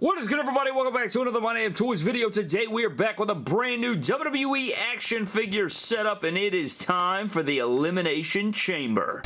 What is good everybody? Welcome back to another My Damn Toys video. Today we are back with a brand new WWE action figure setup and it is time for the Elimination Chamber.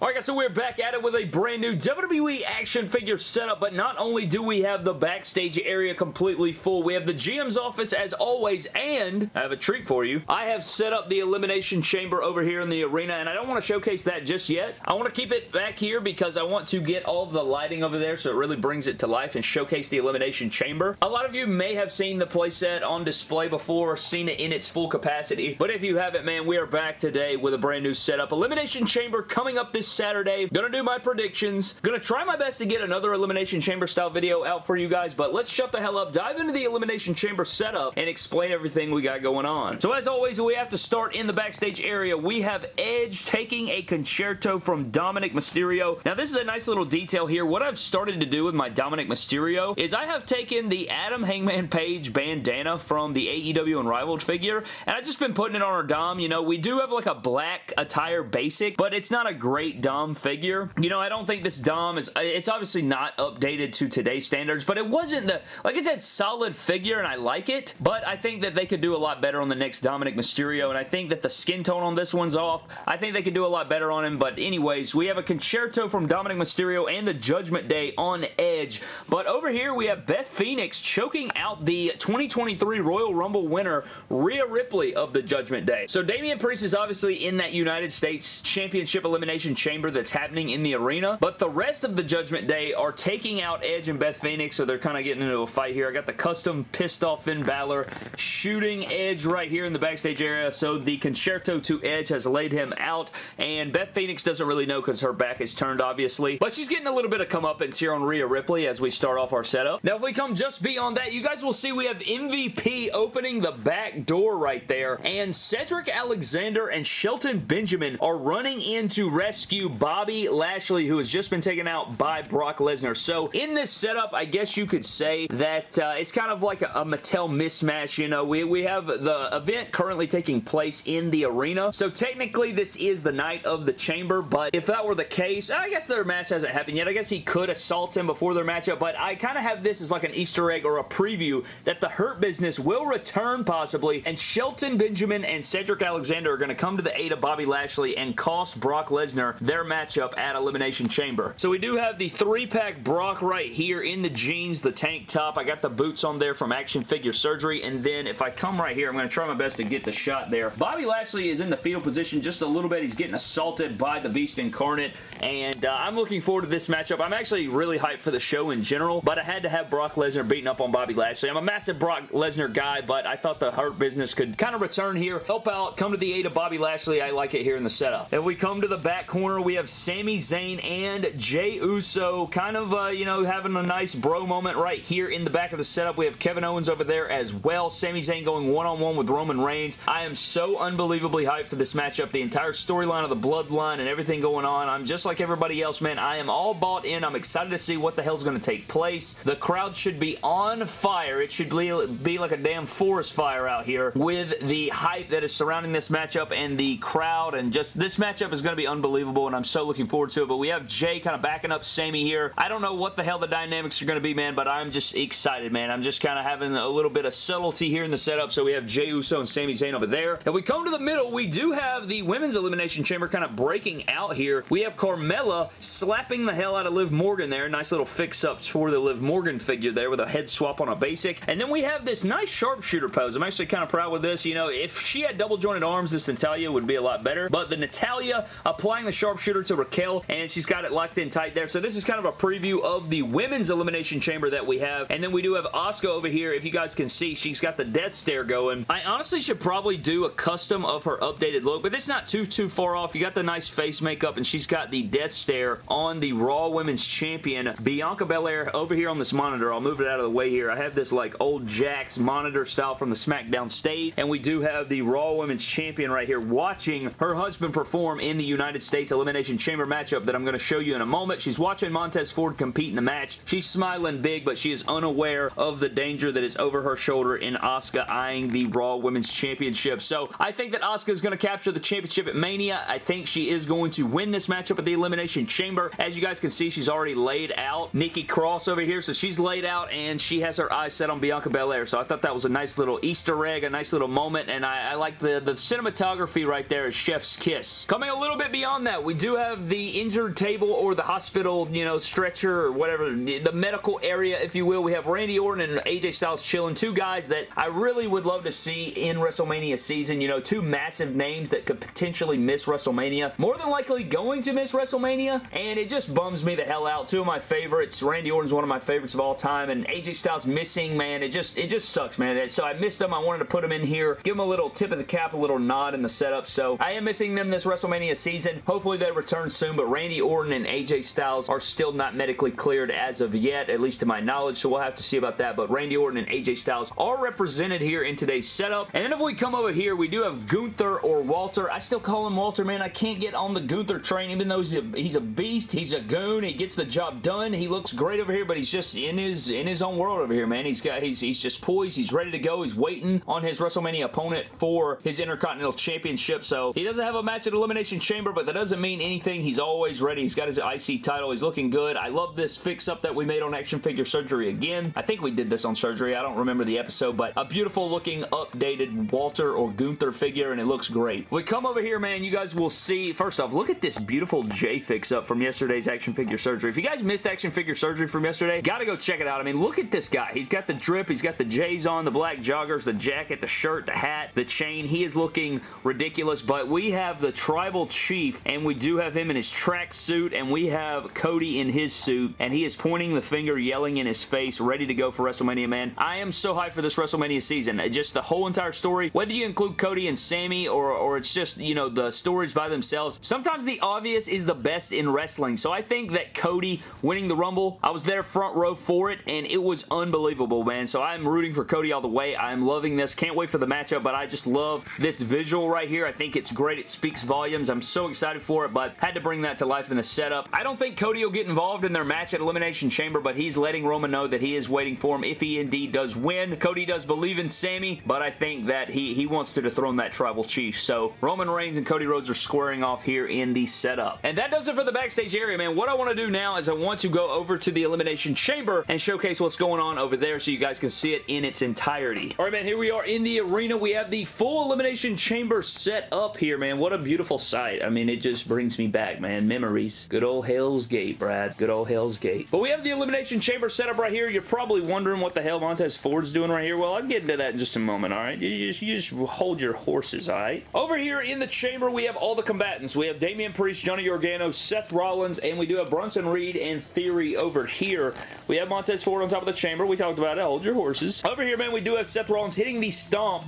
Alright guys, so we're back at it with a brand new WWE action figure setup, but not only do we have the backstage area completely full, we have the GM's office as always, and I have a treat for you. I have set up the Elimination Chamber over here in the arena, and I don't want to showcase that just yet. I want to keep it back here because I want to get all the lighting over there so it really brings it to life and showcase the Elimination Chamber. A lot of you may have seen the playset on display before, seen it in its full capacity, but if you haven't, man, we are back today with a brand new setup. Elimination Chamber coming up this Saturday. Gonna do my predictions. Gonna try my best to get another Elimination Chamber style video out for you guys, but let's shut the hell up, dive into the Elimination Chamber setup, and explain everything we got going on. So as always, we have to start in the backstage area. We have Edge taking a Con-Chair-To from Dominic Mysterio. Now this is a nice little detail here. What I've started to do with my Dominic Mysterio is I have taken the Adam Hangman Page bandana from the AEW Unrivaled figure, and I've just been putting it on our Dom. You know, we do have like a black attire basic, but it's not a great Dom figure. You know, I don't think this Dom is, it's obviously not updated to today's standards, but it wasn't the, like it's a solid figure and I like it, but I think that they could do a lot better on the next Dominic Mysterio, and I think that the skin tone on this one's off. I think they could do a lot better on him, but anyways, we have a Con-Chair-To from Dominic Mysterio and the Judgment Day on Edge, but over here we have Beth Phoenix choking out the 2023 Royal Rumble winner, Rhea Ripley of the Judgment Day. So Damian Priest is obviously in that United States Championship Elimination Chamber that's happening in the arena, but the rest of the Judgment Day are taking out Edge and Beth Phoenix, so they're kind of getting into a fight here. I got the custom pissed off Finn Balor shooting Edge right here in the backstage area, so the Con-Chair-To to Edge has laid him out, and Beth Phoenix doesn't really know because her back is turned, obviously, but she's getting a little bit of comeuppance here on Rhea Ripley as we start off our setup. Now, if we come just beyond that, you guys will see we have MVP opening the back door right there, and Cedric Alexander and Shelton Benjamin are running in to rescue Bobby Lashley, who has just been taken out by Brock Lesnar. So, in this setup, I guess you could say that uh, it's kind of like a, a Mattel mismatch, you know. We, we have the event currently taking place in the arena, so technically this is the night of the chamber, but if that were the case, I guess their match hasn't happened yet. I guess he could assault him before their matchup, but I kind of have this as like an Easter egg or a preview that the Hurt Business will return possibly, and Shelton Benjamin and Cedric Alexander are going to come to the aid of Bobby Lashley and cost Brock Lesnar their matchup at Elimination Chamber. So we do have the three-pack Brock right here in the jeans, the tank top. I got the boots on there from Action Figure Surgery, and then if I come right here, I'm going to try my best to get the shot there. Bobby Lashley is in the fetal position just a little bit. He's getting assaulted by the Beast Incarnate, and uh, I'm looking forward to this matchup. I'm actually really hyped for the show in general, but I had to have Brock Lesnar beating up on Bobby Lashley. I'm a massive Brock Lesnar guy, but I thought the Hurt Business could kind of return here, help out, come to the aid of Bobby Lashley. I like it here in the setup. If we come to the back corner, we have Sami Zayn and Jey Uso kind of, uh, you know, having a nice bro moment right here in the back of the setup. We have Kevin Owens over there as well. Sami Zayn going one-on-one -on -one with Roman Reigns. I am so unbelievably hyped for this matchup. The entire storyline of the Bloodline and everything going on. I'm just like everybody else, man. I am all bought in. I'm excited to see what the hell's going to take place. The crowd should be on fire. It should be, be like a damn forest fire out here with the hype that is surrounding this matchup and the crowd and just this matchup is going to be unbelievable and I'm so looking forward to it. But we have Jey kind of backing up Sami here. I don't know what the hell the dynamics are going to be, man, but I'm just excited, man. I'm just kind of having a little bit of subtlety here in the setup. So we have Jey Uso and Sami Zayn over there. If we come to the middle, we do have the Women's Elimination Chamber kind of breaking out here. We have Carmella slapping the hell out of Liv Morgan there. Nice little fix-ups for the Liv Morgan figure there with a head swap on a basic. And then we have this nice sharpshooter pose. I'm actually kind of proud with this. You know, if she had double jointed arms, this Natalya would be a lot better. But the Natalya applying the sharpshooter to Raquel, and she's got it locked in tight there. So this is kind of a preview of the Women's Elimination Chamber that we have. And then we do have Asuka over here. If you guys can see, she's got the death stare going. I honestly should probably do a custom of her updated look, but it's not too, too far off. You got the nice face makeup, and she's got the death stare on the Raw Women's Champion, Bianca Belair, over here on this monitor. I'll move it out of the way here. I have this like old Jakks monitor style from the SmackDown stage, and we do have the Raw Women's Champion right here watching her husband perform in the United States Elimination Chamber matchup that I'm going to show you in a moment. She's watching Montez Ford compete in the match. She's smiling big, but she is unaware of the danger that is over her shoulder in Asuka eyeing the Raw Women's Championship. So I think that Asuka is going to capture the championship at Mania. I think she is going to win this matchup at the Elimination Chamber. As you guys can see, she's already laid out Nikki Cross over here. So she's laid out and she has her eyes set on Bianca Belair. So I thought that was a nice little Easter egg, a nice little moment. And I, I like the, the cinematography right there is chef's kiss. Coming a little bit beyond that, we do have the injured table or the hospital, you know, stretcher or whatever, the medical area, if you will. We have Randy Orton and AJ Styles chilling. Two guys that I really would love to see in WrestleMania season. You know, two massive names that could potentially miss WrestleMania. More than likely going to miss WrestleMania, and it just bums me the hell out. Two of my favorites. Randy Orton's one of my favorites of all time, and AJ Styles missing, man, it just it just sucks, man. So I missed them. I wanted to put them in here, give them a little tip of the cap, a little nod in the setup. So I am missing them this WrestleMania season. Hopefully they return soon, but Randy Orton and AJ Styles are still not medically cleared as of yet, at least to my knowledge, so we'll have to see about that. But Randy Orton and AJ Styles are represented here in today's setup. And then if we come over here, we do have Gunther or Walter. I still call him Walter, man. I can't get on the Gunther train, even though he's a, he's a beast. He's a goon. He gets the job done. He looks great over here, but he's just in his in his own world over here, man. He's got he's he's just poised. He's ready to go. He's waiting on his WrestleMania opponent for his Intercontinental Championship. So he doesn't have a match at Elimination Chamber, but that doesn't mean anything. He's always ready. He's got his IC title. He's looking good. I love this fix-up that we made on Action Figure Surgery again. I think we did this on Surgery. I don't remember the episode, but a beautiful looking updated Walter or Gunther figure, and it looks great. We come over here, man. You guys will see. First off, look at this beautiful J fix-up from yesterday's Action Figure Surgery. If you guys missed Action Figure Surgery from yesterday, gotta go check it out. I mean, look at this guy. He's got the drip. He's got the J's on, the black joggers, the jacket, the shirt, the hat, the chain. He is looking ridiculous, but we have the Tribal Chief, and we do have him in his track suit, and we have Cody in his suit, and he is pointing the finger, yelling in his face, ready to go for WrestleMania, man. I am so hyped for this WrestleMania season. Just the whole entire story, whether you include Cody and Sami, or, or it's just, you know, the stories by themselves. Sometimes the obvious is the best in wrestling, so I think that Cody winning the Rumble, I was there front row for it, and it was unbelievable, man. So I'm rooting for Cody all the way. I'm loving this. Can't wait for the matchup, but I just love this visual right here. I think it's great. It speaks volumes. I'm so excited for it, but had to bring that to life in the setup. I don't think Cody will get involved in their match at Elimination Chamber, but he's letting Roman know that he is waiting for him if he indeed does win. Cody does believe in Sami, but I think that he, he wants to dethrone that Tribal Chief. So Roman Reigns and Cody Rhodes are squaring off here in the setup. And that does it for the backstage area, man. What I want to do now is I want to go over to the Elimination Chamber and showcase what's going on over there so you guys can see it in its entirety. All right, man, here we are in the arena. We have the full Elimination Chamber set up here, man. What a beautiful sight. I mean, it just brings me back, man. Memories. Good old Hell's Gate, Brad. Good old Hell's Gate. But we have the Elimination Chamber set up right here. You're probably wondering what the hell Montez Ford's doing right here. Well, I'll get into that in just a moment, all right? You just, you just hold your horses, all right? Over here in the chamber, we have all the combatants. We have Damian Priest, Johnny Gargano, Seth Rollins, and we do have Bronson Reed and Theory over here. We have Montez Ford on top of the chamber. We talked about it. Hold your horses. Over here, man, we do have Seth Rollins hitting the stomp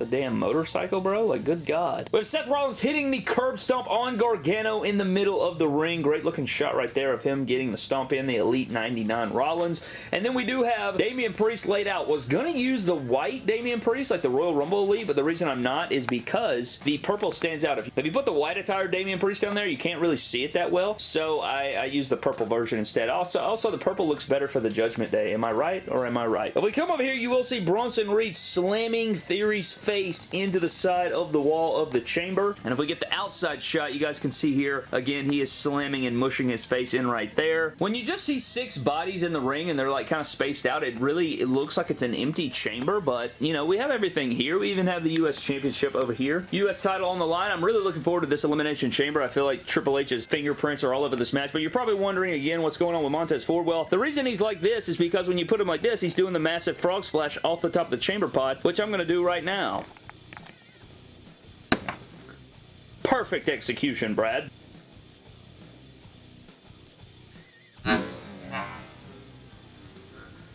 a damn motorcycle, bro? Like, good God. Have Seth Rollins hitting the curb stomp on Gargano in the middle of the ring. Great looking shot right there of him getting the stomp in, the Elite 99 Rollins. And then we do have Damian Priest laid out. Was going to use the white Damian Priest, like the Royal Rumble Elite, but the reason I'm not is because the purple stands out. If, if you put the white attire Damian Priest down there, you can't really see it that well, so I, I use the purple version instead. Also, also, the purple looks better for the Judgment Day. Am I right or am I right? If we come over here, you will see Bronson Reed slamming Theory's face into the side of the wall of the chamber. And if we get the outside shot, you guys can see here, again, he is slamming and mushing his face in right there. When you just see six bodies in the ring and they're like kind of spaced out, it really it looks like it's an empty chamber, but you know, we have everything here. We even have the U.S. Championship over here. U.S. title on the line. I'm really looking forward to this Elimination Chamber. I feel like Triple H's fingerprints are all over this match, but you're probably wondering again what's going on with Montez Ford. Well, the reason he's like this is because when you put him like this, he's doing the massive frog splash off the top of the chamber pod, which I'm going to do right now. Perfect execution, Brad.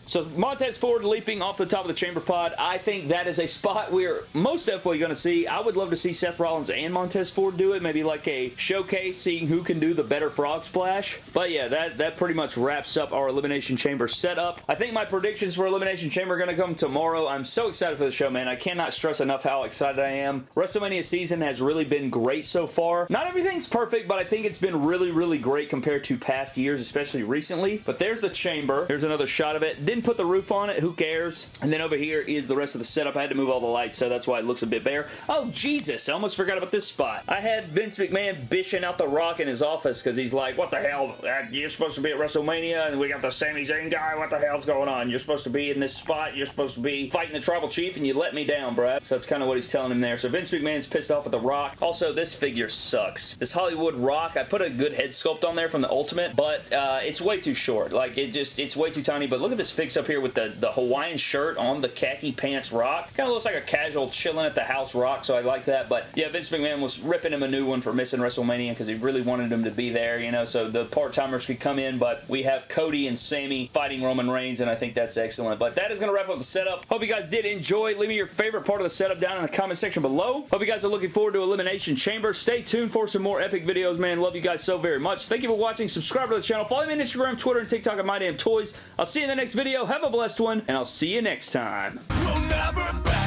So Montez Ford leaping off the top of the chamber pod, I think that is a spot we're most definitely going to see. I would love to see Seth Rollins and Montez Ford do it. Maybe like a showcase, seeing who can do the better frog splash. But yeah, that, that pretty much wraps up our Elimination Chamber setup. I think my predictions for Elimination Chamber are going to come tomorrow. I'm so excited for the show, man. I cannot stress enough how excited I am. WrestleMania season has really been great so far. Not everything's perfect, but I think it's been really, really great compared to past years, especially recently. But there's the chamber. Here's another shot of it. Didn't put the roof on it. Who cares? And then over here is the rest of the setup. I had to move all the lights, so that's why it looks a bit bare. Oh, Jesus. I almost forgot about this spot. I had Vince McMahon bishing out the rock in his office because he's like, what the hell? You're supposed to be at WrestleMania, and we got the Sami Zayn guy. What the hell's going on? You're supposed to be in this spot. You're supposed to be fighting the Tribal Chief, and you let me down, Brad. So that's kind of what he's telling him there. So Vince McMahon's pissed off at the rock. Also, this figure sucks. This Hollywood rock, I put a good head sculpt on there from the Ultimate, but uh, it's way too short. Like, it just, it's way too tiny. But look at this up here with the, the Hawaiian shirt on the khaki pants rock. Kind of looks like a casual chilling at the house rock, so I like that. But yeah, Vince McMahon was ripping him a new one for missing WrestleMania because he really wanted him to be there, you know, so the part-timers could come in, but we have Cody and Sami fighting Roman Reigns, and I think that's excellent. But that is going to wrap up the setup. Hope you guys did enjoy. Leave me your favorite part of the setup down in the comment section below. Hope you guys are looking forward to Elimination Chamber. Stay tuned for some more epic videos, man. Love you guys so very much. Thank you for watching. Subscribe to the channel. Follow me on Instagram, Twitter, and TikTok at MyDamnToys. I'll see you in the next video. Have a blessed one, and I'll see you next time. We'll